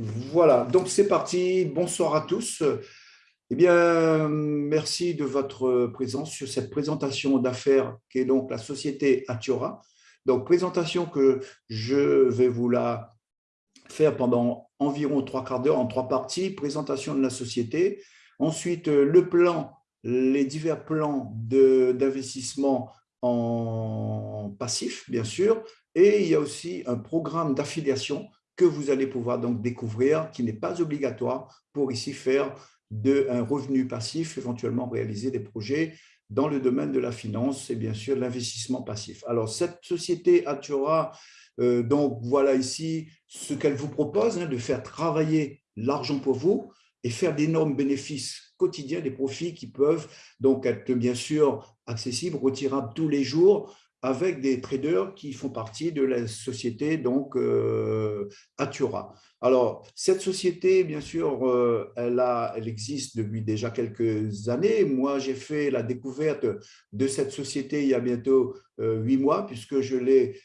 Voilà, donc c'est parti. Bonsoir à tous. Eh bien, merci de votre présence sur cette présentation d'affaires qui est donc la société Atiora. Donc, présentation que je vais vous la faire pendant environ trois quarts d'heure en trois parties. Présentation de la société. Ensuite, le plan, les divers plans d'investissement en passif, bien sûr. Et il y a aussi un programme d'affiliation que vous allez pouvoir donc découvrir, qui n'est pas obligatoire pour ici faire de, un revenu passif, éventuellement réaliser des projets dans le domaine de la finance et bien sûr l'investissement passif. Alors cette société Atura, euh, donc voilà ici ce qu'elle vous propose, hein, de faire travailler l'argent pour vous et faire d'énormes bénéfices quotidiens, des profits qui peuvent donc être bien sûr accessibles, retirables tous les jours avec des traders qui font partie de la société donc euh, Atura. Alors, cette société, bien sûr, euh, elle, existe depuis déjà quelques années. Moi, j'ai fait la découverte de cette société il y a bientôt euh, huit mois, puisque je l'ai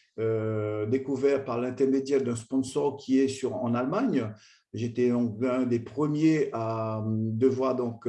découvert par l'intermédiaire d'un sponsor qui est sur, en Allemagne. J'étais un des premiers à devoir donc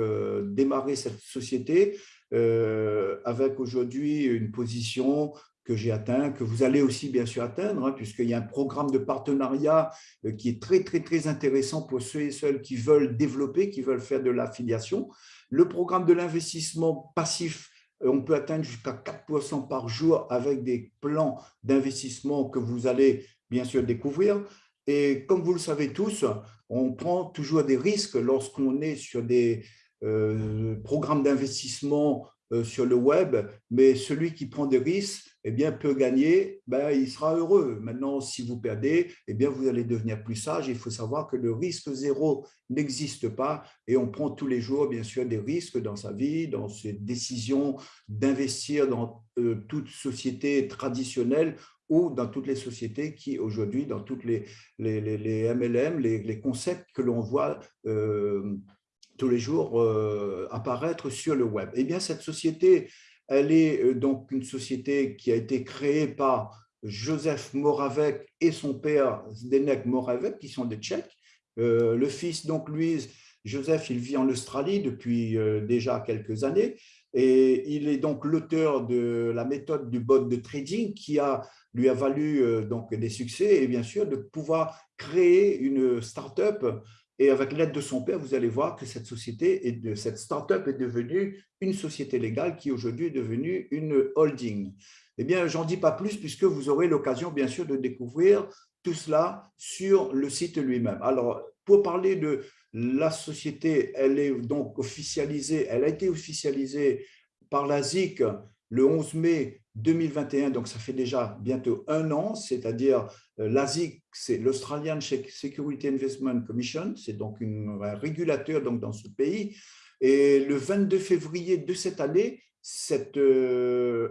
démarrer cette société euh, avec aujourd'hui une position que j'ai atteint, que vous allez aussi bien sûr atteindre, hein, puisqu'il y a un programme de partenariat euh, qui est très, très, très intéressant pour ceux et celles qui veulent développer, qui veulent faire de l'affiliation. Le programme de l'investissement passif, euh, on peut atteindre jusqu'à 4% par jour avec des plans d'investissement que vous allez bien sûr découvrir. Et comme vous le savez tous, on prend toujours des risques lorsqu'on est sur des, programme d'investissement euh, sur le web, mais celui qui prend des risques eh bien, peut gagner, ben, il sera heureux. Maintenant, si vous perdez, eh bien, vous allez devenir plus sage. Il faut savoir que le risque zéro n'existe pas et on prend tous les jours, bien sûr, des risques dans sa vie, dans ses décisions d'investir dans euh, toute société traditionnelle ou dans toutes les sociétés qui, aujourd'hui, dans toutes les, les, MLM, les, concepts que l'on voit tous les jours euh, apparaître sur le web. Eh bien, cette société, elle est euh, donc une société qui a été créée par Joseph Moravec et son père Zdenek Moravec, qui sont des Tchèques. Euh, le fils, donc Louise, Joseph, il vit en Australie depuis déjà quelques années et il est donc l'auteur de la méthode du bot de trading qui lui a valu donc des succès et bien sûr de pouvoir créer une start-up et avec l'aide de son père, vous allez voir que cette société, et de, cette start-up est devenue une société légale qui aujourd'hui est devenue une holding. Eh bien, j'en dis pas plus puisque vous aurez l'occasion, bien sûr, de découvrir tout cela sur le site lui-même. Alors, pour parler de la société, elle est donc officialisée, elle a été officialisée par la ZIC le 11 mai 2021, donc ça fait déjà bientôt un an, c'est-à-dire euh, l'ASIC, c'est l'Australian Security Investment Commission, c'est donc un régulateur donc, dans ce pays. Et le 22 février de cette année, cette euh,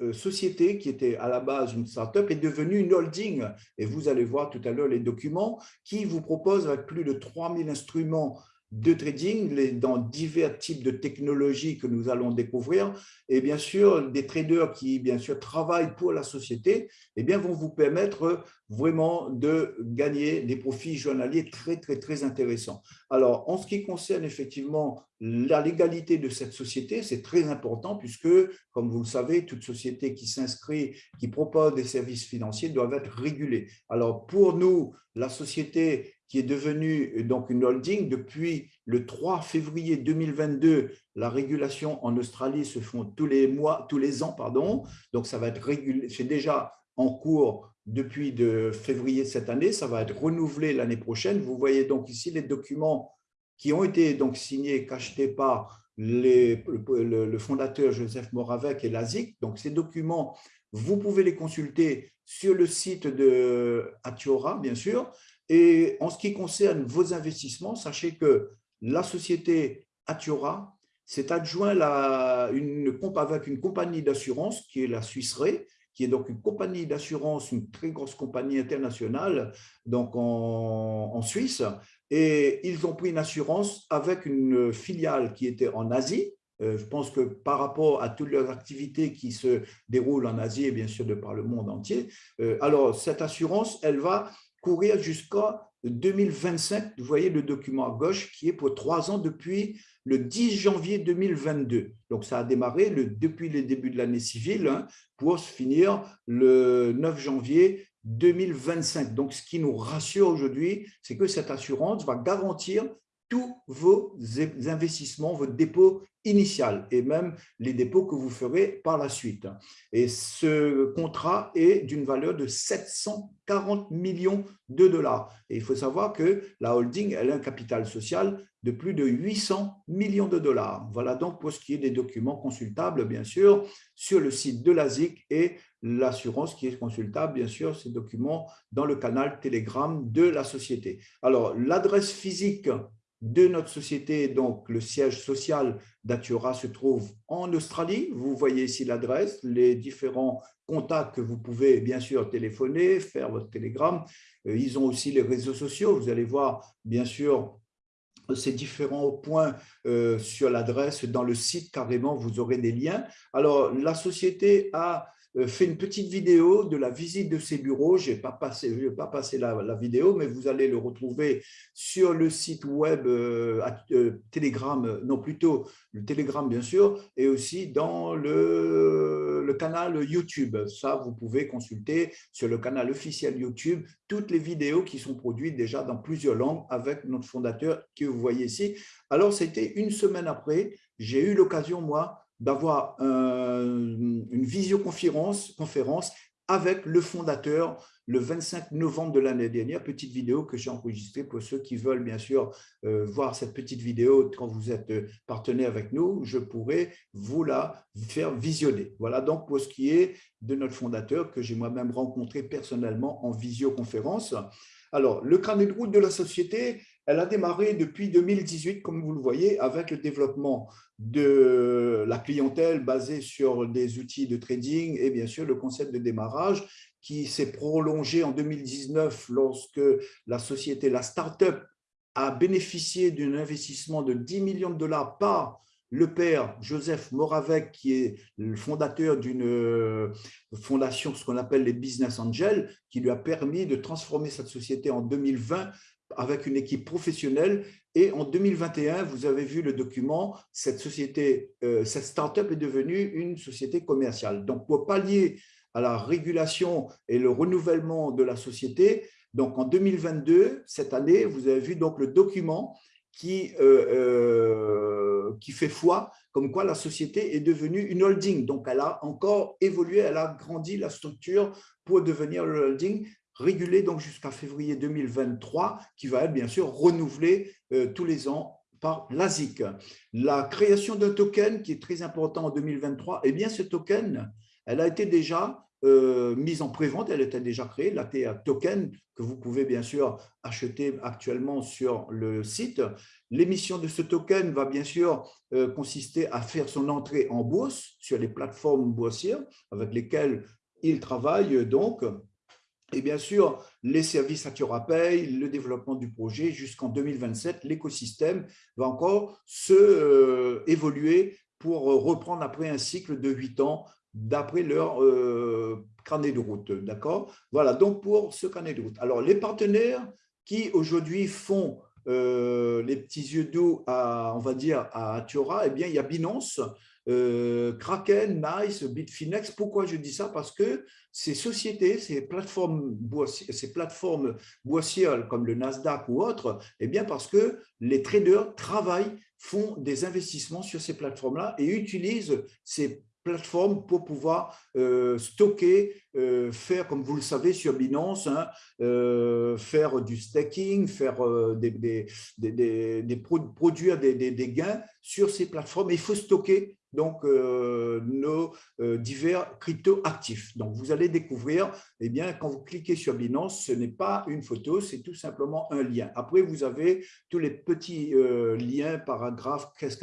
euh, société qui était à la base une start-up est devenue une holding. Et vous allez voir tout à l'heure les documents qui vous proposent avec plus de 3000 instruments de trading dans divers types de technologies que nous allons découvrir et bien sûr des traders qui bien sûr travaillent pour la société eh bien vont vous permettre vraiment de gagner des profits journaliers très très très intéressants. Alors en ce qui concerne effectivement la légalité de cette société, c'est très important puisque comme vous le savez, toute société qui s'inscrit, qui propose des services financiers doivent être régulée. Alors pour nous, la société qui est devenue euh, donc une holding. Depuis le 3 février 2022, la régulation en Australie se font tous les mois, tous les ans, pardon. Donc ça va être régulé, c'est déjà en cours depuis de février de cette année, ça va être renouvelé l'année prochaine. Vous voyez donc ici les documents qui ont été donc signés et cachetés par le, le, fondateur Joseph Moravec et l'ASIC. Donc ces documents, vous pouvez les consulter sur le site de Atiora, bien sûr. Et en ce qui concerne vos investissements, sachez que la société Atiora s'est adjoint une, avec une compagnie d'assurance qui est la Suisse qui est donc une compagnie d'assurance, une très grosse compagnie internationale donc en, Suisse. Et ils ont pris une assurance avec une filiale qui était en Asie. Euh, je pense que par rapport à toutes leurs activités qui se déroulent en Asie et bien sûr de par le monde entier, euh, alors cette assurance, elle va courir jusqu'à 2025. Vous voyez le document à gauche qui est pour trois ans depuis le 10 janvier 2022. Donc, ça a démarré depuis le début de l'année civile hein, pour se finir le 9 janvier 2025. Donc, ce qui nous rassure aujourd'hui, c'est que cette assurance va garantir tous vos investissements, votre dépôt initial et même les dépôts que vous ferez par la suite. Et ce contrat est d'une valeur de 740 millions de dollars. Et il faut savoir que la holding, elle a un capital social de plus de 800 millions de dollars. Voilà donc pour ce qui est des documents consultables, bien sûr, sur le site de l'ASIC et l'assurance qui est consultable, bien sûr, ces documents dans le canal Telegram de la société. Alors, l'adresse physique de notre société, donc le siège social d'Atiora se trouve en Australie. Vous voyez ici l'adresse, les différents contacts que vous pouvez bien sûr téléphoner, faire votre télégramme. Euh, ils ont aussi les réseaux sociaux. Vous allez voir bien sûr ces différents points euh, sur l'adresse. Dans le site, carrément, vous aurez des liens. Alors, la société a fait une petite vidéo de la visite de ces bureaux. Je n'ai pas passé, la, vidéo, mais vous allez le retrouver sur le site web euh, euh, Telegram, non plutôt le Telegram bien sûr, et aussi dans le canal YouTube. Ça, vous pouvez consulter sur le canal officiel YouTube toutes les vidéos qui sont produites déjà dans plusieurs langues avec notre fondateur que vous voyez ici. Alors, c'était une semaine après, j'ai eu l'occasion, moi, d'avoir une visioconférence conférence avec le fondateur le 25 novembre de l'année dernière, petite vidéo que j'ai enregistrée pour ceux qui veulent bien sûr euh, voir cette petite vidéo quand vous êtes euh, partenaire avec nous, je pourrais vous la faire visionner. Voilà donc pour ce qui est de notre fondateur que j'ai moi-même rencontré personnellement en visioconférence. Alors, le carnet de route de la société, elle a démarré depuis 2018, comme vous le voyez, avec le développement de la clientèle basée sur des outils de trading et bien sûr le concept de démarrage qui s'est prolongé en 2019 lorsque la société, la start-up, a bénéficié d'un investissement de 10 millions de dollars par le père Joseph Moravec, qui est le fondateur d'une euh, fondation, ce qu'on appelle les Business Angels, qui lui a permis de transformer cette société en 2020 avec une équipe professionnelle. Et en 2021, vous avez vu le document, cette société, euh, cette start-up est devenue une société commerciale. Donc, pour pallier à la régulation et le renouvellement de la société, donc en 2022, cette année, vous avez vu donc le document qui, euh, euh, qui fait foi, comme quoi la société est devenue une holding. Donc, elle a encore évolué, elle a grandi la structure pour devenir le holding régulé donc jusqu'à février 2023, qui va être bien sûr renouvelé euh, tous les ans par l'ASIC. La création d'un token qui est très important en 2023, eh bien ce token, elle a été déjà euh, mise en prévente, elle était déjà créée, la TA Token, que vous pouvez bien sûr acheter actuellement sur le site. L'émission de ce token va bien sûr euh, consister à faire son entrée en bourse sur les plateformes boursières avec lesquelles il travaille donc et bien sûr, les services Pay, le développement du projet jusqu'en 2027, l'écosystème va encore se euh, évoluer pour reprendre après un cycle de huit ans d'après leur euh, carnet de route. D'accord? Voilà, donc pour ce carnet de route. Alors, les partenaires qui aujourd'hui font euh, les petits yeux doux à, on va dire, à eh bien, il y a Binance, euh, Kraken, Nice, Bitfinex. Pourquoi je dis ça? Parce que ces sociétés, ces plateformes, boissières, plateformes comme le Nasdaq ou autres, eh bien parce que les traders travaillent, font des investissements sur ces plateformes-là et utilisent ces plateforme pour pouvoir euh, stocker, euh, faire, comme vous le savez, sur Binance, hein, faire du staking, faire des, produire des, gains sur ces plateformes. il faut stocker donc euh, nos euh, divers crypto-actifs. Donc, vous allez découvrir, eh bien, quand vous cliquez sur Binance, ce n'est pas une photo, c'est tout simplement un lien. Après, vous avez tous les petits euh, liens, paragraphes, qu'est-ce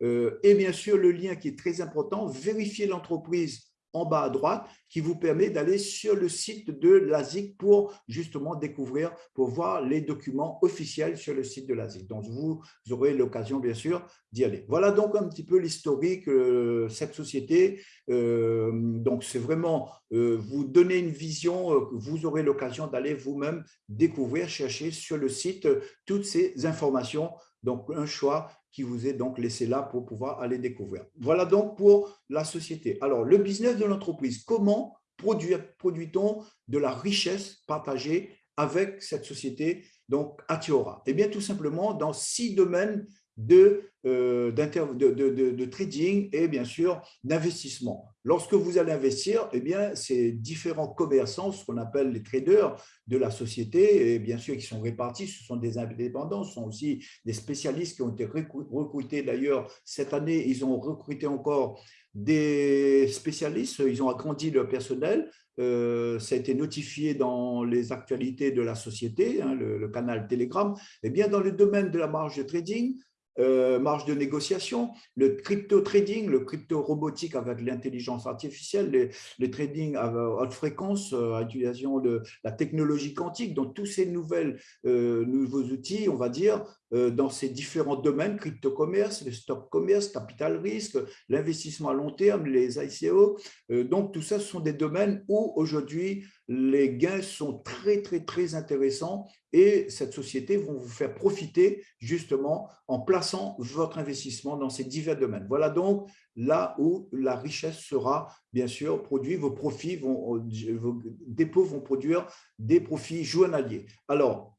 et bien sûr, le lien qui est très important, vérifier l'entreprise en bas à droite qui vous permet d'aller sur le site de l'ASIC pour justement découvrir, pour voir les documents officiels sur le site de l'ASIC. Donc, vous aurez l'occasion, bien sûr, d'y aller. Voilà donc un petit peu l'historique de cette société. Euh, donc, c'est vraiment euh, vous donner une vision, euh, vous aurez l'occasion d'aller vous-même découvrir, chercher sur le site toutes ces informations. Donc, un choix qui vous est donc laissé là pour pouvoir aller découvrir. Voilà donc pour la société. Alors, le business de l'entreprise, comment produit-on de la richesse partagée avec cette société, donc Atiora Eh bien, tout simplement dans six domaines de, euh, de, trading et bien sûr d'investissement. Lorsque vous allez investir, eh bien, ces différents commerçants, ce qu'on appelle les traders de la société, et bien sûr qui sont répartis, ce sont des indépendants, ce sont aussi des spécialistes qui ont été recrutés d'ailleurs cette année, ils ont recruté encore des spécialistes, ils ont agrandi leur personnel, euh, ça a été notifié dans les actualités de la société, hein, le, le, canal Telegram, eh bien dans le domaine de la marge de trading, euh, marge de négociation, le crypto trading, le crypto robotique avec l'intelligence artificielle, les, trading à haute fréquence, euh, à l'utilisation de la technologie quantique, donc tous ces nouvelles, euh, nouveaux outils, on va dire, dans ces différents domaines, crypto-commerce, le stock commerce, capital risque, l'investissement à long terme, les ICO. Donc, tout ça, ce sont des domaines où aujourd'hui, les gains sont très, très, très intéressants et cette société va vous faire profiter justement en plaçant votre investissement dans ces divers domaines. Voilà donc là où la richesse sera bien sûr produite, vos profits, vont, vos dépôts vont produire des profits journaliers. Alors,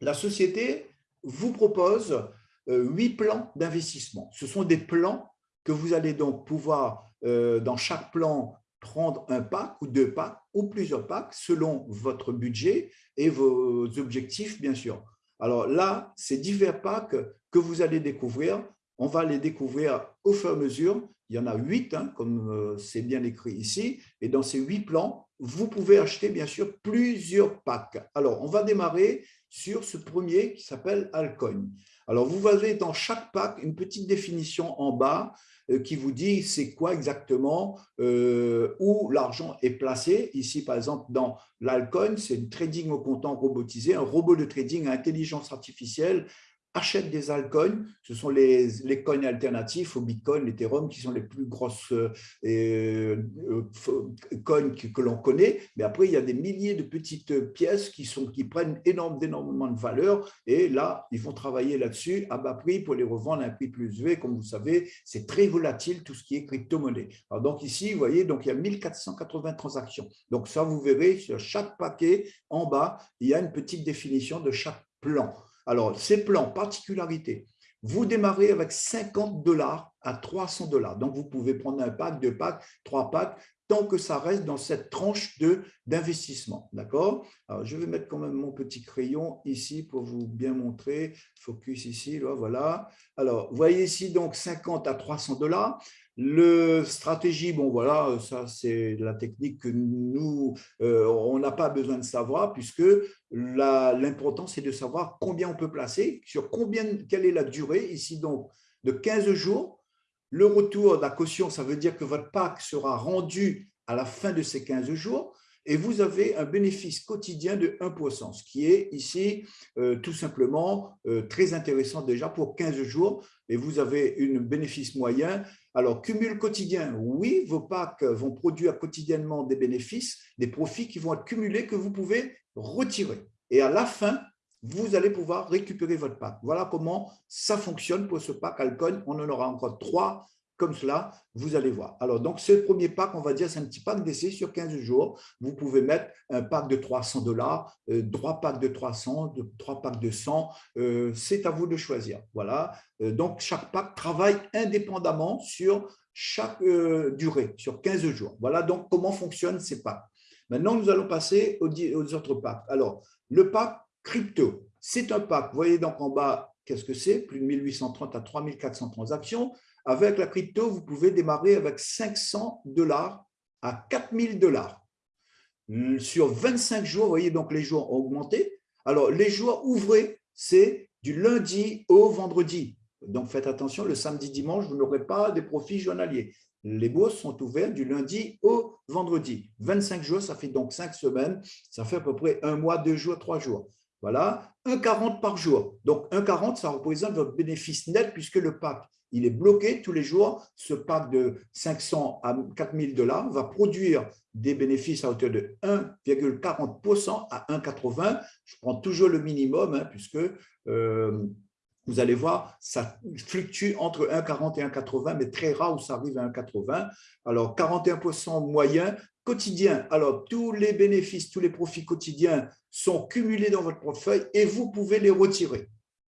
la société vous propose euh, huit plans d'investissement. Ce sont des plans que vous allez donc pouvoir, euh, dans chaque plan, prendre un pack ou deux packs ou plusieurs packs selon votre budget et vos objectifs, bien sûr. Alors là, ces divers packs que vous allez découvrir, on va les découvrir au fur et à mesure. Il y en a huit, hein, comme euh, c'est bien écrit ici. Et dans ces huit plans, vous pouvez acheter, bien sûr, plusieurs packs. Alors, on va démarrer sur ce premier qui s'appelle Alcoin. Alors, vous avez dans chaque pack une petite définition en bas euh, qui vous dit c'est quoi exactement euh, où l'argent est placé. Ici, par exemple, dans l'Alcoin, c'est une trading au comptant robotisé, un robot de trading à intelligence artificielle achètent des altcoins. Ce sont les, les coins alternatifs au Bitcoin, l'Ethereum, qui sont les plus grosses euh, euh, coins que, l'on connaît. Mais après, il y a des milliers de petites pièces qui, sont, qui prennent énormément de valeur. Et là, ils vont travailler là-dessus à bas prix pour les revendre à un prix plus élevé. Comme vous savez, c'est très volatile tout ce qui est crypto-monnaie. Donc ici, vous voyez, donc il y a 1480 transactions. Donc ça, vous verrez, sur chaque paquet, en bas, il y a une petite définition de chaque plan. Alors, ces plans, particularité, vous démarrez avec 50 dollars à 300 dollars. Donc, vous pouvez prendre un pack, deux packs, trois packs, tant que ça reste dans cette tranche d'investissement. D'accord? Je vais mettre quand même mon petit crayon ici pour vous bien montrer. Focus ici, là, voilà. Alors, voyez ici, donc, 50 à 300 dollars. Le stratégie, bon voilà, ça c'est la technique que nous, euh, on n'a pas besoin de savoir puisque l'important c'est de savoir combien on peut placer, sur combien, quelle est la durée, ici donc de 15 jours. Le retour de la caution, ça veut dire que votre pack sera rendu à la fin de ces 15 jours et vous avez un bénéfice quotidien de 1%, ce qui est ici euh, tout simplement euh, très intéressant déjà pour 15 jours et vous avez un bénéfice moyen. Alors, cumul quotidien, oui, vos packs vont produire quotidiennement des bénéfices, des profits qui vont être cumulés que vous pouvez retirer. Et à la fin, vous allez pouvoir récupérer votre pack. Voilà comment ça fonctionne pour ce pack Alcon. On en aura encore trois comme cela, vous allez voir. Alors, donc, ce premier pack, on va dire, c'est un petit pack d'essai sur 15 jours. Vous pouvez mettre un pack de 300 dollars, euh, trois packs de 300, trois packs de 100. Euh, c'est à vous de choisir. Voilà. Euh, donc, chaque pack travaille indépendamment sur chaque durée, sur 15 jours. Voilà donc comment fonctionnent ces packs. Maintenant, nous allons passer aux, aux autres packs. Alors, le pack crypto, c'est un pack. Vous voyez donc en bas, qu'est-ce que c'est? Plus de 1830 à 3400 transactions. Avec la crypto, vous pouvez démarrer avec 500 dollars à 4000 dollars. Sur 25 jours, vous voyez donc les jours ont augmenté. Alors, les jours ouvrés, c'est du lundi au vendredi. Donc, faites attention, le samedi, dimanche, vous n'aurez pas des profits journaliers. les bourses sont ouvertes du lundi au vendredi. 25 jours, ça fait donc 5 semaines, ça fait à peu près un mois, deux jours, trois jours. Voilà, 1,40 par jour. Donc 1,40, ça représente votre bénéfice net puisque le pack, il est bloqué tous les jours. Ce pack de 500 à 4000 dollars va produire des bénéfices à hauteur de 1,40% à 1,80. Je prends toujours le minimum hein, puisque euh, vous allez voir, ça fluctue entre 1,40 et 1,80, mais très rare où ça arrive à 1,80. Alors, 41% moyen quotidien. Alors, tous les bénéfices, tous les profits quotidiens sont cumulés dans votre portefeuille et vous pouvez les retirer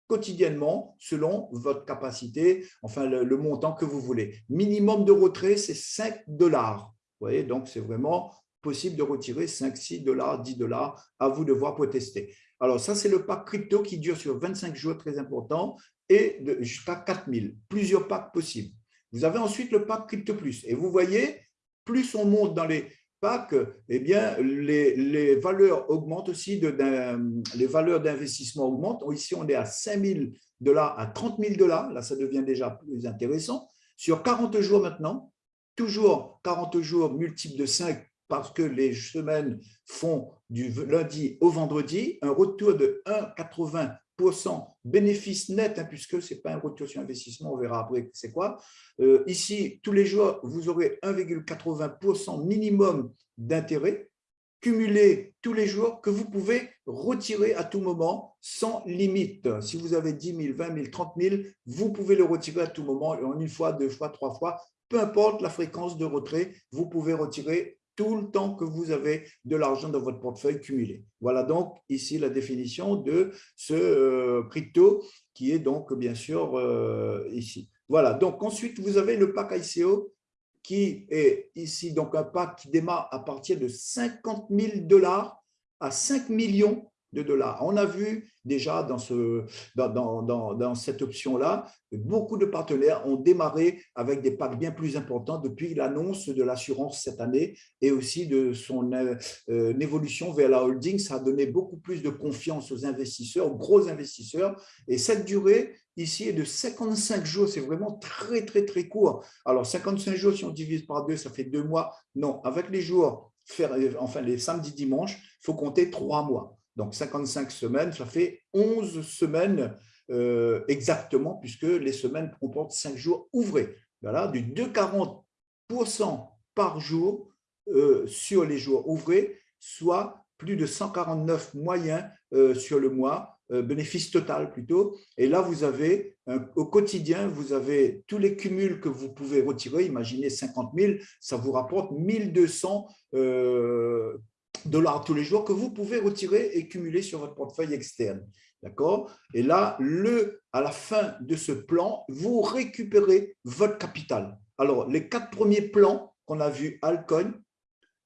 quotidiennement selon votre capacité, enfin le, montant que vous voulez. Minimum de retrait, c'est 5 dollars. Vous voyez, donc c'est vraiment possible de retirer 5, 6 dollars, 10 dollars, à vous de voir protester. Alors, ça, c'est le pack crypto qui dure sur 25 jours, très important, et jusqu'à 4000, plusieurs packs possibles. Vous avez ensuite le pack Crypto Plus. Et vous voyez, plus on monte dans les packs, eh bien, les, valeurs augmentent aussi, les valeurs d'investissement augmentent. Ici, on est à 5 000 dollars, à 30 000 dollars. Là, ça devient déjà plus intéressant. Sur 40 jours maintenant, toujours 40 jours multiples de 5 parce que les semaines font du lundi au vendredi, un retour de 1,80% bénéfice net, hein, puisque ce n'est pas un retour sur investissement, on verra après c'est quoi. Euh, ici, tous les jours, vous aurez 1,80% minimum d'intérêt cumulé tous les jours que vous pouvez retirer à tout moment sans limite. Si vous avez 10 000, 20 000, 30 000, vous pouvez le retirer à tout moment, en une fois, deux fois, trois fois, peu importe la fréquence de retrait, vous pouvez retirer tout le temps que vous avez de l'argent dans votre portefeuille cumulé. Voilà donc ici la définition de ce euh, crypto qui est donc bien sûr euh, ici. Voilà, donc ensuite vous avez le pack ICO qui est ici donc un pack qui démarre à partir de 50 000 dollars à 5 millions de dollars. On a vu déjà dans, ce, dans, dans, dans, cette option-là, beaucoup de partenaires ont démarré avec des packs bien plus importants depuis l'annonce de l'assurance cette année et aussi de son euh, euh, évolution vers la holding. Ça a donné beaucoup plus de confiance aux investisseurs, aux gros investisseurs. Et cette durée ici est de 55 jours. C'est vraiment très, très, très court. Alors, 55 jours, si on divise par deux, ça fait deux mois. Non, avec les jours, faire, enfin les samedis, dimanches, il faut compter trois mois. Donc, 55 semaines, ça fait 11 semaines euh, exactement, puisque les semaines comportent 5 jours ouvrés. Voilà, du 2,40% par jour euh, sur les jours ouvrés, soit plus de 149 moyens euh, sur le mois, bénéfice total plutôt. Et là, vous avez, au quotidien, vous avez tous les cumuls que vous pouvez retirer. Imaginez 50 000, ça vous rapporte 1200 dollars tous les jours que vous pouvez retirer et cumuler sur votre portefeuille externe. D'accord? Et là, le, à la fin de ce plan, vous récupérez votre capital. Alors, les quatre premiers plans qu'on a vus, Alcoin,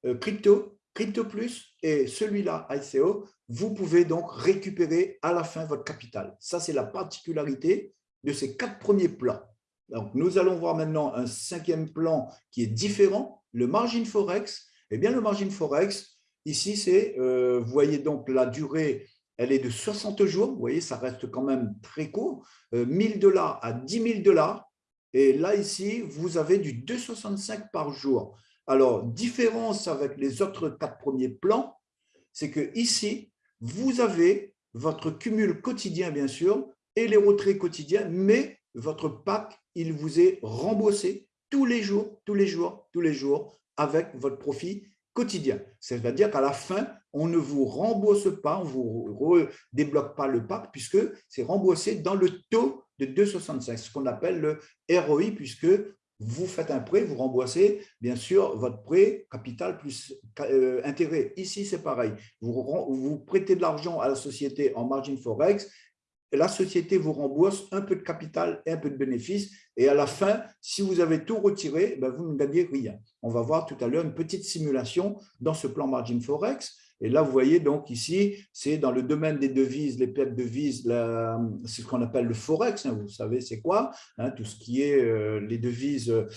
euh, Crypto, Crypto Plus et celui-là, ICO, vous pouvez donc récupérer à la fin votre capital. Ça, c'est la particularité de ces quatre premiers plans. Donc, nous allons voir maintenant un cinquième plan qui est différent, le margin forex. Eh bien, le margin forex, Ici, c'est, euh, vous voyez donc la durée, elle est de 60 jours. Vous voyez, ça reste quand même très court. 1000 euh, dollars à 10 000 dollars. Et là, ici, vous avez du 2,65 par jour. Alors, différence avec les autres quatre premiers plans, c'est que ici, vous avez votre cumul quotidien, bien sûr, et les retraits quotidiens, mais votre pack, il vous est remboursé tous les jours, tous les jours, tous les jours, avec votre profit quotidien. C'est-à-dire qu'à la fin, on ne vous rembourse pas, on ne vous débloque pas le pack puisque c'est remboursé dans le taux de 2,65, ce qu'on appelle le ROI puisque vous faites un prêt, vous remboursez bien sûr votre prêt, capital plus euh, intérêt. Ici, c'est pareil. Vous prêtez de l'argent à la société en margin forex la société vous rembourse un peu de capital et un peu de bénéfice. Et à la fin, si vous avez tout retiré, ben, vous ne gagnez rien. On va voir tout à l'heure une petite simulation dans ce plan Margin Forex. Et là, vous voyez donc ici, c'est dans le domaine des devises, les pertes de devises, c'est ce qu'on appelle le Forex. Hein, vous savez, c'est quoi hein, Tout ce qui est euh, les devises euh,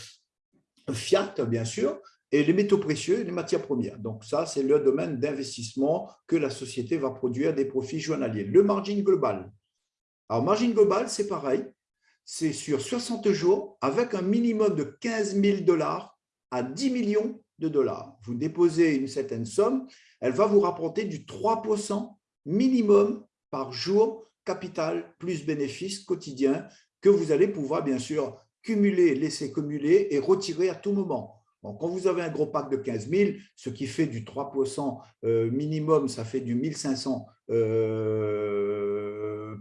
fiat, bien sûr, et les métaux précieux et les matières premières. Donc ça, c'est le domaine d'investissement que la société va produire des profits journaliers. Le margin global, alors, margin global, c'est pareil. c'est sur 60 jours avec un minimum de 15 000 dollars à 10 millions de dollars. Vous déposez une certaine somme, elle va vous rapporter du 3% minimum par jour, capital plus bénéfice quotidien que vous allez pouvoir bien sûr cumuler, laisser cumuler et retirer à tout moment. quand vous avez un gros pack de 15 000, ce qui fait du 3% euh, minimum, ça fait du 1500 euh,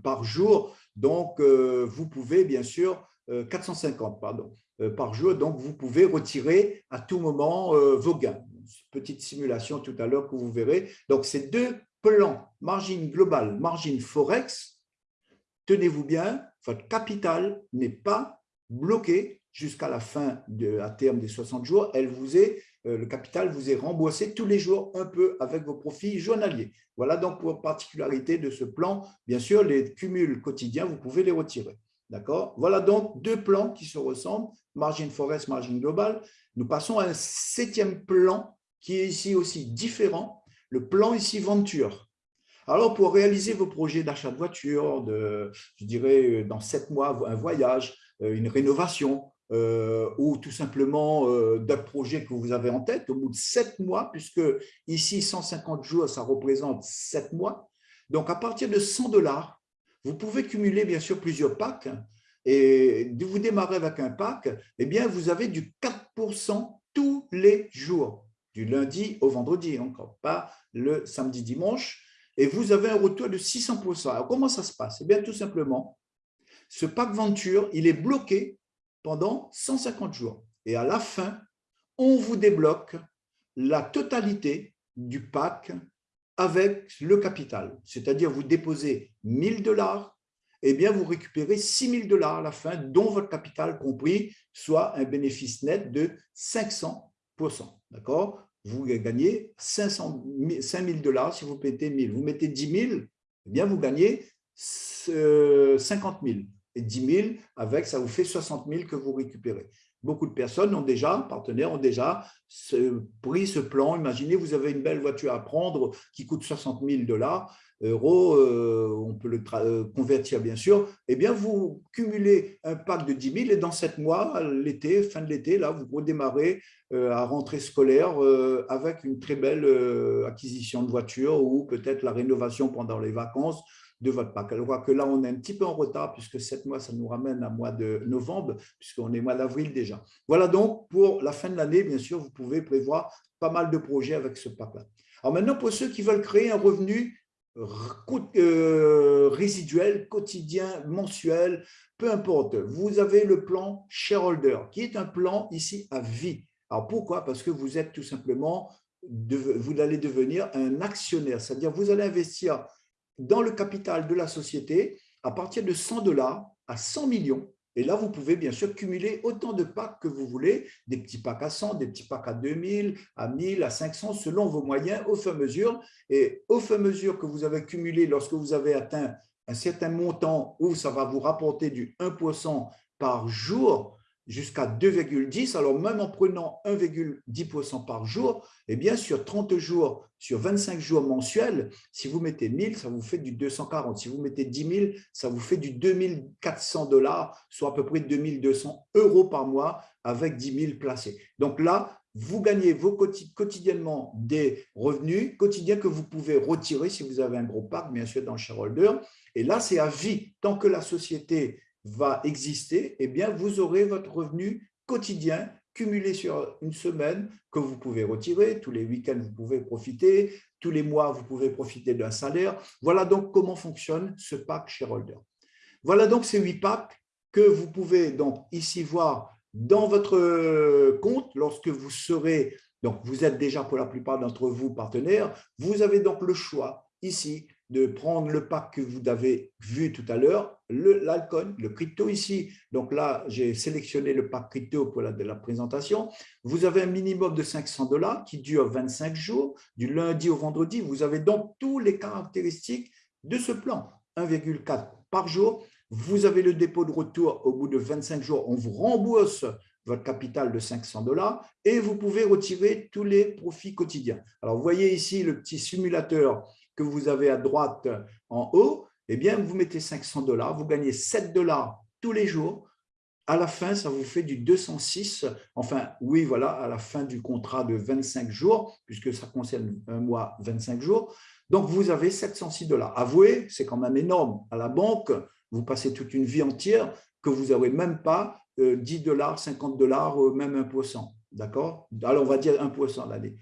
par jour. Donc, euh, vous pouvez bien sûr, 450 pardon, par jour, donc vous pouvez retirer à tout moment vos gains. Petite simulation tout à l'heure que vous verrez. Donc, ces deux plans, margin global, margin forex, tenez-vous bien, votre capital n'est pas bloqué jusqu'à la fin, à terme des 60 jours. Elle vous est, euh, le capital vous est remboursé tous les jours un peu avec vos profits journaliers. Voilà donc pour particularité de ce plan. Bien sûr, les cumuls quotidiens, vous pouvez les retirer. D'accord? Voilà donc deux plans qui se ressemblent, margin forest, margin global. Nous passons à un septième plan qui est ici aussi différent, le plan ici Venture. Alors, pour réaliser vos projets d'achat de voiture, de, je dirais dans sept mois, un voyage, euh, une rénovation, euh, ou tout simplement euh, d'un projet que vous avez en tête au bout de sept mois, puisque ici, 150 jours, ça représente sept mois. Donc, à partir de 100 dollars, vous pouvez cumuler bien sûr plusieurs packs. Et vous démarrer avec un pack, eh bien, vous avez du 4% tous les jours, du lundi au vendredi, encore pas le samedi, dimanche et vous avez un retour de 600%. Alors, comment ça se passe? Eh bien, tout simplement, ce pack Venture, il est bloqué pendant 150 jours. Et à la fin, on vous débloque la totalité du pack avec le capital. C'est-à-dire, vous déposez 1000 dollars, eh bien, vous récupérez 6000 dollars à la fin, dont votre capital compris, soit un bénéfice net de 500%. D'accord? Vous gagnez 500, 5 000 dollars si vous mettez 1000. Vous mettez 10 000, eh bien vous gagnez 50 000. Et 10 000, avec, ça vous fait 60 000 que vous récupérez. Beaucoup de personnes ont déjà, partenaires ont déjà pris ce plan. Imaginez, vous avez une belle voiture à prendre qui coûte 60 000 dollars euros, euh, on peut le euh, convertir bien sûr, eh bien vous cumulez un pack de 10 000 et dans 7 mois, l'été, fin de l'été, là, vous redémarrez euh, à rentrée scolaire avec une très belle acquisition de voiture ou peut-être la rénovation pendant les vacances de votre vois que là, on est un petit peu en retard puisque 7 mois, ça nous ramène à mois de novembre puisqu'on est mois d'avril déjà. Voilà donc pour la fin de l'année, bien sûr, vous pouvez prévoir pas mal de projets avec ce pack-là. Alors maintenant, pour ceux qui veulent créer un revenu euh, résiduel, quotidien, mensuel, peu importe. Vous avez le plan shareholder, qui est un plan ici à vie. Alors pourquoi? Parce que vous êtes tout simplement, vous allez devenir un actionnaire, c'est-à-dire vous allez investir dans le capital de la société à partir de 100 dollars à 100 millions et là, vous pouvez bien sûr cumuler autant de packs que vous voulez, des petits packs à 100, des petits packs à 2000, à 1000, à 500, selon vos moyens, au fur et à mesure. Et au fur et à mesure que vous avez cumulé, lorsque vous avez atteint un certain montant où ça va vous rapporter du 1% par jour, jusqu'à 2,10. Alors, même en prenant 1,10% par jour, eh bien, sur 30 jours, sur 25 jours mensuels, si vous mettez 1000, ça vous fait du 240. Si vous mettez 10 000, ça vous fait du 2400 dollars, soit à peu près 2200 euros par mois avec 10 000 placés. Donc là, vous gagnez vos quotidiennement des revenus quotidiens que vous pouvez retirer si vous avez un gros pack, bien sûr, dans le shareholder. Et là, c'est à vie. Tant que la société va exister, eh bien, vous aurez votre revenu quotidien cumulé sur une semaine que vous pouvez retirer. Tous les week-ends, vous pouvez profiter. Tous les mois, vous pouvez profiter d'un salaire. Voilà donc comment fonctionne ce pack shareholder. Voilà donc ces huit packs que vous pouvez donc ici voir dans votre compte lorsque vous serez, donc vous êtes déjà pour la plupart d'entre vous partenaires, vous avez donc le choix ici de prendre le pack que vous avez vu tout à l'heure, l'alcool, le, crypto ici. Donc là, j'ai sélectionné le pack crypto pour la, de la présentation. Vous avez un minimum de 500 dollars qui dure 25 jours, du lundi au vendredi. Vous avez donc toutes les caractéristiques de ce plan. 1,4 par jour. Vous avez le dépôt de retour au bout de 25 jours. On vous rembourse votre capital de 500 dollars et vous pouvez retirer tous les profits quotidiens. Alors, vous voyez ici le petit simulateur que vous avez à droite en haut, eh bien, vous mettez 500 dollars, vous gagnez 7 dollars tous les jours. À la fin, ça vous fait du 206. Enfin, oui, voilà, à la fin du contrat de 25 jours, puisque ça concerne un mois, 25 jours. Donc, vous avez 706 dollars. Avouez, c'est quand même énorme. À la banque, vous passez toute une vie entière que vous n'avez même pas 10 euh, dollars, 50 dollars, même 1%. D'accord? Alors, on va dire 1% l'année.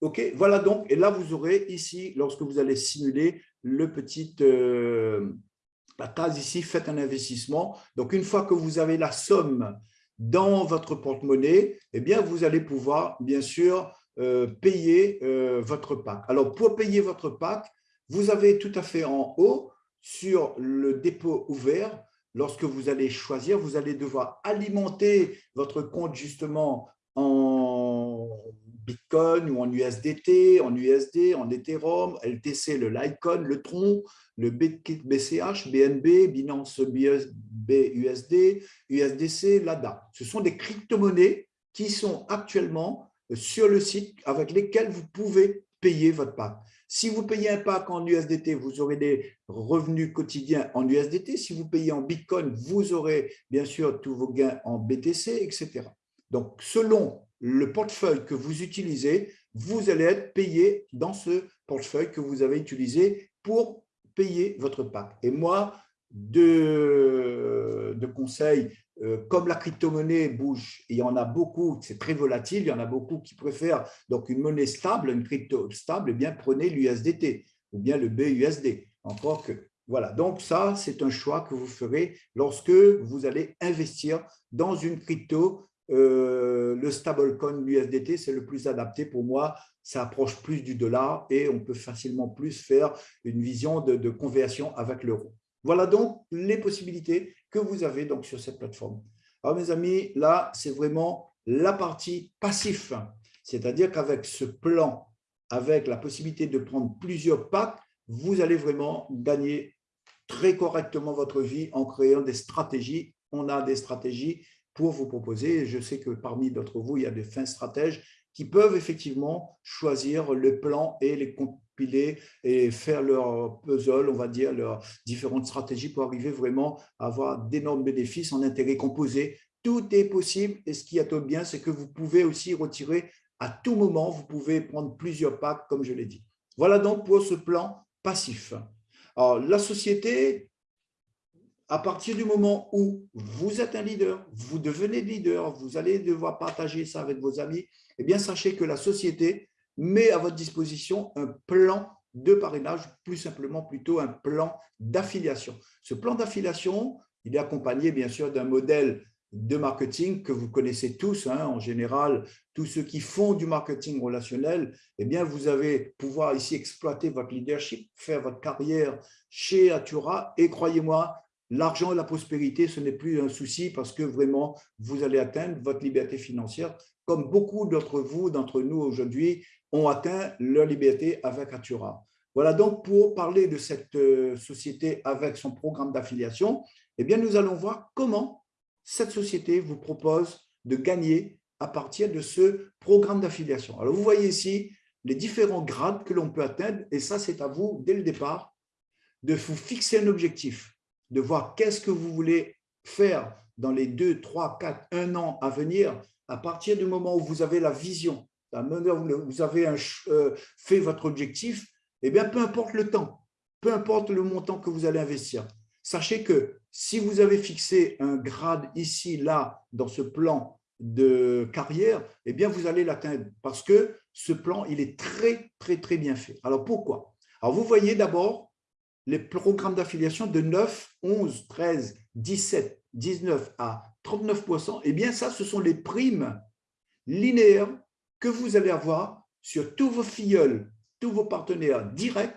OK, voilà donc. Et là, vous aurez ici, lorsque vous allez simuler le petit, euh, la case ici, faites un investissement. Donc, une fois que vous avez la somme dans votre porte-monnaie, eh bien, vous allez pouvoir, bien sûr, euh, payer euh, votre pack. Alors, pour payer votre pack, vous avez tout à fait en haut, sur le dépôt ouvert, lorsque vous allez choisir, vous allez devoir alimenter votre compte justement en Bitcoin ou en USDT, en USD, en Ethereum, LTC, le Litecoin, le Tron, le BCH, BNB, Binance BUSD, USDC, l'ADA. Ce sont des crypto-monnaies qui sont actuellement sur le site avec lesquelles vous pouvez payer votre pack. Si vous payez un pack en USDT, vous aurez des revenus quotidiens en USDT. Si vous payez en Bitcoin, vous aurez bien sûr tous vos gains en BTC, etc. Donc, selon le portefeuille que vous utilisez, vous allez être payé dans ce portefeuille que vous avez utilisé pour payer votre pack. Et moi, de, de conseils, euh, comme la crypto-monnaie bouge, il y en a beaucoup, c'est très volatile, il y en a beaucoup qui préfèrent donc une monnaie stable, une crypto stable, eh bien prenez l'USDT ou bien le BUSD. Encore que, voilà, donc ça, c'est un choix que vous ferez lorsque vous allez investir dans une crypto euh, le stablecoin, l'USDT, c'est le plus adapté pour moi. Ça approche plus du dollar et on peut facilement plus faire une vision de, conversion avec l'euro. Voilà donc les possibilités que vous avez donc sur cette plateforme. Alors mes amis, là, c'est vraiment la partie passif. C'est-à-dire qu'avec ce plan, avec la possibilité de prendre plusieurs packs, vous allez vraiment gagner très correctement votre vie en créant des stratégies. On a des stratégies pour vous proposer. je sais que parmi d'entre vous, il y a des fins stratèges qui peuvent effectivement choisir le plan et les compiler et faire leur puzzle, on va dire, leurs différentes stratégies pour arriver vraiment à avoir d'énormes bénéfices en intérêt composé. Tout est possible et ce qui est bien, c'est que vous pouvez aussi retirer à tout moment, vous pouvez prendre plusieurs packs, comme je l'ai dit. Voilà donc pour ce plan passif. Alors, la société, à partir du moment où vous êtes un leader, vous devenez leader, vous allez devoir partager ça avec vos amis, eh bien, sachez que la société met à votre disposition un plan de parrainage, plus simplement plutôt un plan d'affiliation. Ce plan d'affiliation, il est accompagné bien sûr d'un modèle de marketing que vous connaissez tous, hein, en général, tous ceux qui font du marketing relationnel, eh bien, vous avez pouvoir ici exploiter votre leadership, faire votre carrière chez Atura et croyez-moi, L'argent et la prospérité, ce n'est plus un souci parce que vraiment, vous allez atteindre votre liberté financière, comme beaucoup d'entre vous, d'entre nous aujourd'hui, ont atteint leur liberté avec Atura. Voilà donc pour parler de cette euh, société avec son programme d'affiliation, eh bien, nous allons voir comment cette société vous propose de gagner à partir de ce programme d'affiliation. Alors, vous voyez ici les différents grades que l'on peut atteindre, et ça, c'est à vous, dès le départ, de vous fixer un objectif de voir qu'est-ce que vous voulez faire dans les deux, trois, quatre, un an à venir, à partir du moment où vous avez la vision, à où vous avez euh, fait votre objectif, eh bien, peu importe le temps, peu importe le montant que vous allez investir, sachez que si vous avez fixé un grade ici, là, dans ce plan de carrière, eh bien, vous allez l'atteindre parce que ce plan, il est très, très, très bien fait. Alors, pourquoi? Alors, vous voyez d'abord les programmes d'affiliation de 9, 11, 13, 17, 19 à 39% eh bien ça, ce sont les primes linéaires que vous allez avoir sur tous vos filleuls, tous vos partenaires directs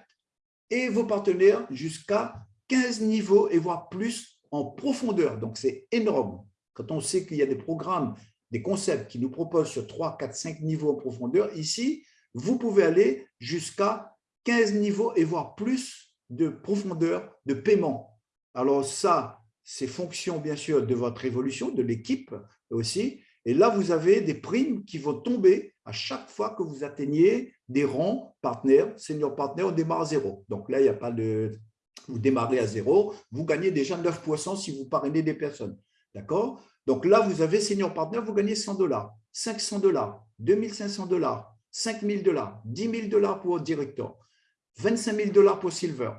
et vos partenaires jusqu'à 15 niveaux et voire plus en profondeur. Donc, c'est énorme. Quand on sait qu'il y a des programmes, des concepts qui nous proposent sur 3, 4, 5 niveaux en profondeur, ici, vous pouvez aller jusqu'à 15 niveaux et voire plus de profondeur de paiement. Alors ça, c'est fonction bien sûr de votre évolution, de l'équipe aussi. Et là, vous avez des primes qui vont tomber à chaque fois que vous atteignez des rangs partenaires, senior partner, on démarre à zéro. Donc là, il n'y a pas de, vous démarrez à zéro, vous gagnez déjà 9% si vous parrainez des personnes. D'accord? Donc là, vous avez senior partner, vous gagnez 100 dollars, 500 dollars, 2500 dollars, 5000 dollars, 10 000 dollars pour directeur, 25 000 dollars pour silver,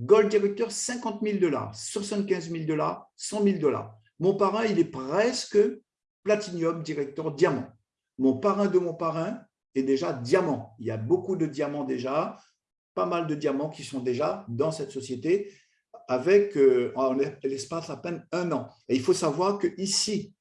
gold directeur, 50 000 dollars, 75 000 dollars, 100 000 dollars. Mon parrain, il est presque platinum directeur diamant. Mon parrain de mon parrain est déjà diamant. Il y a beaucoup de diamants déjà pas mal de diamants qui sont déjà dans cette société avec euh, l'espace à peine un an. Et il faut savoir que ici,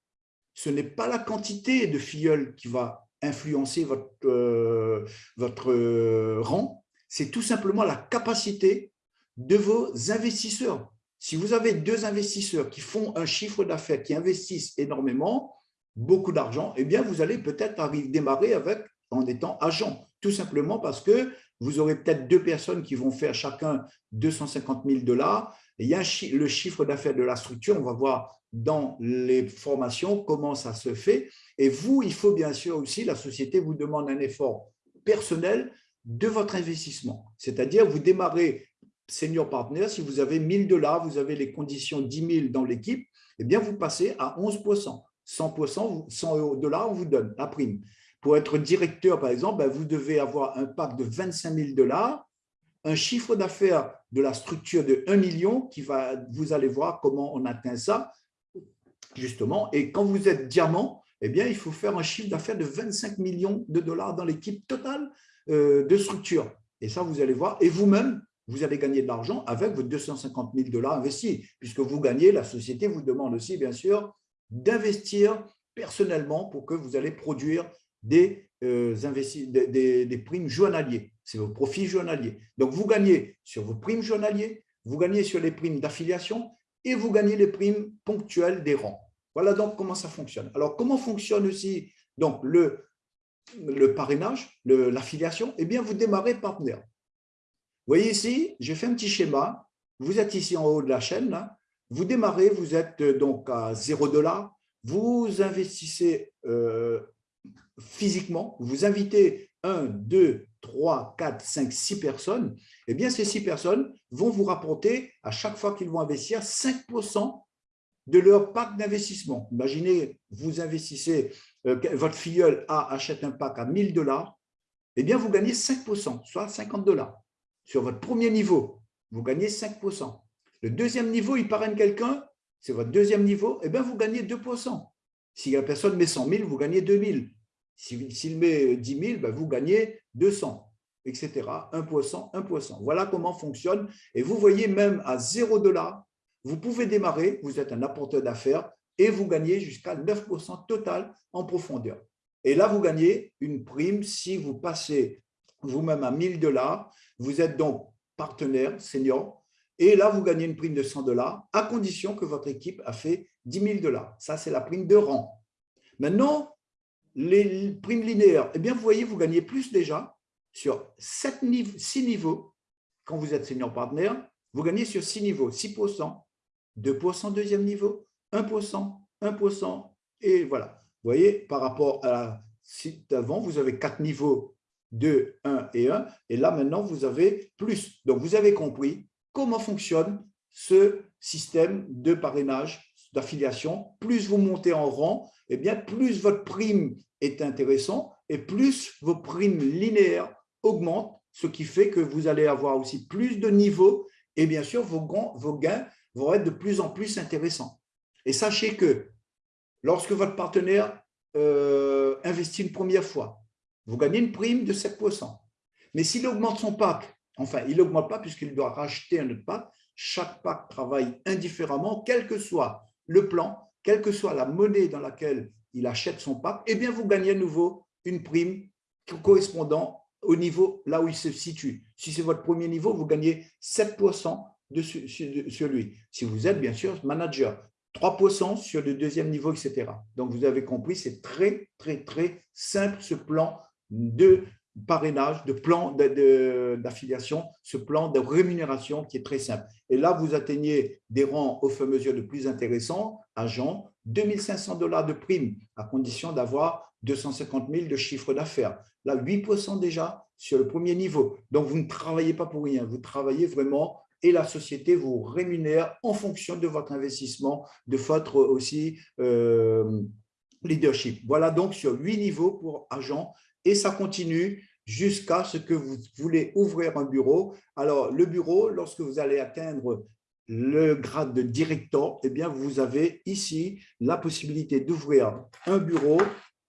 ce n'est pas la quantité de filleuls qui va influencer votre, euh, votre euh, rang, c'est tout simplement la capacité de vos investisseurs. Si vous avez deux investisseurs qui font un chiffre d'affaires, qui investissent énormément, beaucoup d'argent, eh bien, vous allez peut-être arriver démarrer avec en étant agent, tout simplement parce que vous aurez peut-être deux personnes qui vont faire chacun 250 000 dollars. Il y a le chiffre d'affaires de la structure, on va voir dans les formations comment ça se fait. Et vous, il faut bien sûr aussi, la société vous demande un effort personnel de votre investissement. C'est-à-dire, vous démarrez senior partner, si vous avez 1000 dollars, vous avez les conditions 10 000 dans l'équipe, eh bien, vous passez à 11 100 100% dollars, on vous donne la prime. Pour être directeur, par exemple, ben, vous devez avoir un pack de 25 000 dollars, un chiffre d'affaires de la structure de 1 million, qui va, vous allez voir comment on atteint ça, justement. Et quand vous êtes diamant, eh bien, il faut faire un chiffre d'affaires de 25 millions de dollars dans l'équipe totale de structure. Et ça, vous allez voir. Et vous-même, vous allez gagner de l'argent avec vos 250 000 dollars investis, puisque vous gagnez, la société vous demande aussi, bien sûr, d'investir personnellement pour que vous allez produire des, euh, des, des, primes journaliers. C'est vos profits journaliers. Donc, vous gagnez sur vos primes journaliers, vous gagnez sur les primes d'affiliation et vous gagnez les primes ponctuelles des rangs. Voilà donc comment ça fonctionne. Alors, comment fonctionne aussi donc, le, le parrainage, l'affiliation Eh bien, vous démarrez partenaire. Vous voyez ici, j'ai fait un petit schéma. Vous êtes ici en haut de la chaîne. Vous démarrez, vous êtes euh, donc à 0 dollars. Vous investissez euh, physiquement, vous invitez 1, 2, 3, 4, 5, 6 personnes, eh bien, ces 6 personnes vont vous rapporter, à chaque fois qu'ils vont investir, 5% de leur pack d'investissement. Imaginez, vous investissez, euh, votre filleul A achète un pack à 1000 dollars, eh bien, vous gagnez 5%, soit 50 dollars. Sur votre premier niveau, vous gagnez 5%. Le deuxième niveau, il parraine quelqu'un, c'est votre deuxième niveau, eh bien, vous gagnez 2%. Si la personne met 100 000, vous gagnez 2 000. S'il met 10 000, ben vous gagnez 200, etc. 1%, 1%. Voilà comment fonctionne. Et vous voyez, même à 0 dollars, vous pouvez démarrer, vous êtes un apporteur d'affaires et vous gagnez jusqu'à 9% total en profondeur. Et là, vous gagnez une prime si vous passez vous-même à 1000 dollars. Vous êtes donc partenaire senior. Et là, vous gagnez une prime de 100 dollars à condition que votre équipe a fait 10 000 dollars. Ça, c'est la prime de rang. Maintenant, les primes linéaires, eh bien, vous voyez, vous gagnez plus déjà sur 7 niveaux, 6 niveaux. Quand vous êtes senior partner, vous gagnez sur 6 niveaux, 6%, 2% deuxième niveau, 1%, 1%, et voilà. Vous voyez, par rapport à la site d'avant, vous avez 4 niveaux 2, 1 et 1, et là maintenant vous avez plus. Donc vous avez compris comment fonctionne ce système de parrainage, d'affiliation. Plus vous montez en rang, eh bien plus votre prime est intéressant et plus vos primes linéaires augmentent, ce qui fait que vous allez avoir aussi plus de niveaux et bien sûr, vos gains vont être de plus en plus intéressants. Et sachez que lorsque votre partenaire euh, investit une première fois, vous gagnez une prime de 7%. Mais s'il augmente son pack, enfin, il n'augmente pas puisqu'il doit racheter un autre pack, chaque pack travaille indifféremment, quel que soit le plan, quelle que soit la monnaie dans laquelle il achète son pack, eh bien, vous gagnez à nouveau une prime correspondant au niveau là où il se situe. Si c'est votre premier niveau, vous gagnez 7% de, sur lui. Si vous êtes, bien sûr, manager, 3% sur le deuxième niveau, etc. Donc, vous avez compris, c'est très, très, très simple ce plan de parrainage, de plan d'affiliation, ce plan de rémunération qui est très simple. Et là, vous atteignez des rangs au fur et à mesure de plus intéressants, agents, 2500 dollars de prime à condition d'avoir 250 000 de chiffre d'affaires. Là, 8% déjà sur le premier niveau. Donc, vous ne travaillez pas pour rien, vous travaillez vraiment et la société vous rémunère en fonction de votre investissement, de votre aussi euh, leadership. Voilà donc sur huit niveaux pour agent et ça continue jusqu'à ce que vous voulez ouvrir un bureau. Alors, le bureau, lorsque vous allez atteindre le grade de directeur, eh bien, vous avez ici la possibilité d'ouvrir un bureau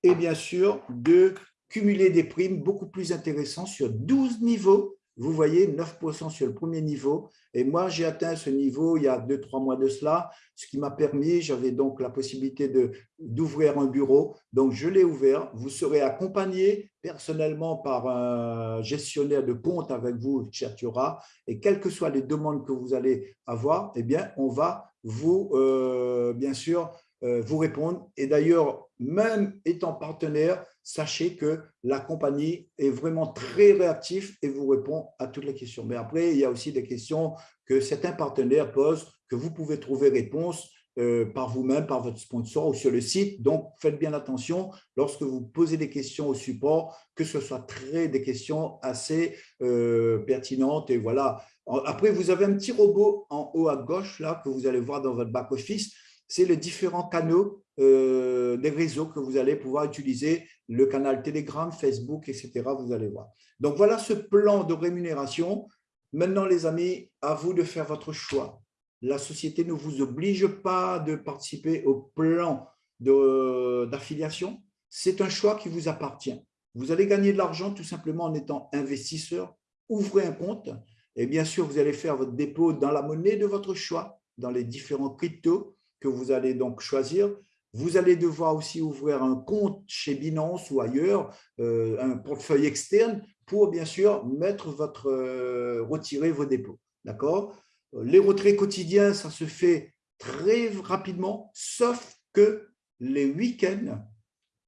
et bien sûr de cumuler des primes beaucoup plus intéressantes sur 12 niveaux vous voyez, 9% sur le premier niveau. Et moi, j'ai atteint ce niveau il y a deux, trois mois de cela, ce qui m'a permis, j'avais donc la possibilité d'ouvrir un bureau. Donc, je l'ai ouvert. Vous serez accompagné personnellement par un gestionnaire de compte avec vous, Chertura. Et quelles que soient les demandes que vous allez avoir, eh bien, on va vous, euh, bien sûr, vous répondre. Et d'ailleurs, même étant partenaire, sachez que la compagnie est vraiment très réactive et vous répond à toutes les questions. Mais après, il y a aussi des questions que certains partenaires posent, que vous pouvez trouver réponse euh, par vous-même, par votre sponsor ou sur le site. Donc, faites bien attention lorsque vous posez des questions au support, que ce soit très des questions assez euh, pertinentes. Et voilà. Après, vous avez un petit robot en haut à gauche là que vous allez voir dans votre back-office c'est les différents canaux euh, des réseaux que vous allez pouvoir utiliser, le canal Telegram, Facebook, etc. Vous allez voir. Donc, voilà ce plan de rémunération. Maintenant, les amis, à vous de faire votre choix. La société ne vous oblige pas de participer au plan d'affiliation. C'est un choix qui vous appartient. Vous allez gagner de l'argent tout simplement en étant investisseur. Ouvrez un compte et bien sûr, vous allez faire votre dépôt dans la monnaie de votre choix, dans les différents cryptos que vous allez donc choisir. Vous allez devoir aussi ouvrir un compte chez Binance ou ailleurs, euh, un portefeuille externe pour bien sûr mettre votre, euh, retirer vos dépôts. D'accord? Les retraits quotidiens, ça se fait très rapidement, sauf que les week-ends,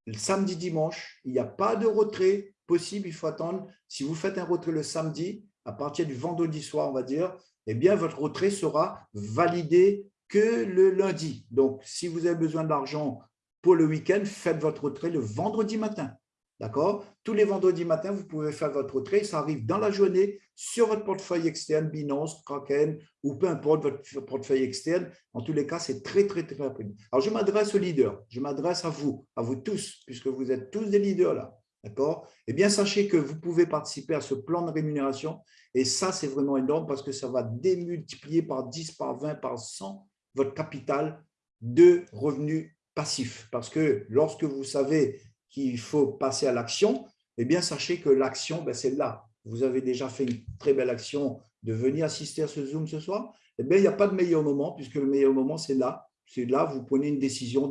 le samedi, dimanche, il n'y a pas de retrait possible. Il faut attendre. Si vous faites un retrait le samedi, à partir du vendredi soir, on va dire, eh bien, votre retrait sera validé que le lundi. Donc, si vous avez besoin d'argent pour le week-end, faites votre retrait le vendredi matin. D'accord? Tous les vendredis matins, vous pouvez faire votre retrait. Ça arrive dans la journée sur votre portefeuille externe, Binance, Kraken ou peu importe votre portefeuille externe. En tous les cas, c'est très, très, très rapide. Alors, je m'adresse aux leaders. Je m'adresse à vous, à vous tous, puisque vous êtes tous des leaders là. D'accord? Eh bien, sachez que vous pouvez participer à ce plan de rémunération. Et ça, c'est vraiment énorme parce que ça va démultiplier par 10, par 20, par 100 votre capital de revenus passifs. Parce que lorsque vous savez qu'il faut passer à l'action, eh bien, sachez que l'action, ben, c'est là. Vous avez déjà fait une très belle action de venir assister à ce Zoom ce soir. Eh bien, il n'y a pas de meilleur moment, puisque le meilleur moment, c'est là. C'est là, vous prenez une décision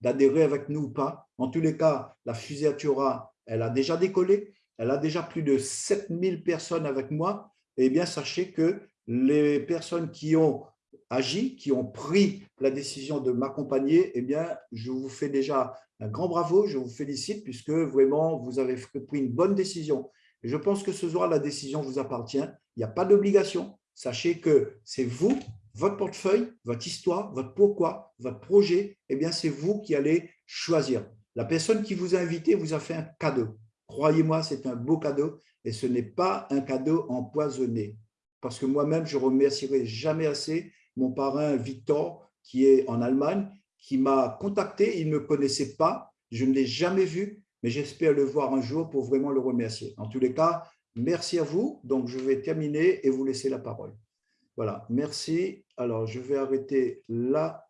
d'adhérer avec nous ou pas. En tous les cas, la fusée Atura, elle a déjà décollé. Elle a déjà plus de 7000 personnes avec moi. Eh bien, sachez que les personnes qui ont agi, qui ont pris la décision de m'accompagner, eh bien, je vous fais déjà un grand bravo, je vous félicite puisque vraiment, vous avez pris une bonne décision. je pense que ce soir, la décision vous appartient. Il n'y a pas d'obligation. Sachez que c'est vous, votre portefeuille, votre histoire, votre pourquoi, votre projet, eh bien, c'est vous qui allez choisir. La personne qui vous a invité vous a fait un cadeau. Croyez-moi, c'est un beau cadeau et ce n'est pas un cadeau empoisonné. Parce que moi-même, je remercierai jamais assez mon parrain Victor, qui est en Allemagne, qui m'a contacté. Il ne me connaissait pas, je ne l'ai jamais vu, mais j'espère le voir un jour pour vraiment le remercier. En tous les cas, merci à vous. Donc, je vais terminer et vous laisser la parole. Voilà, merci. Alors, je vais arrêter là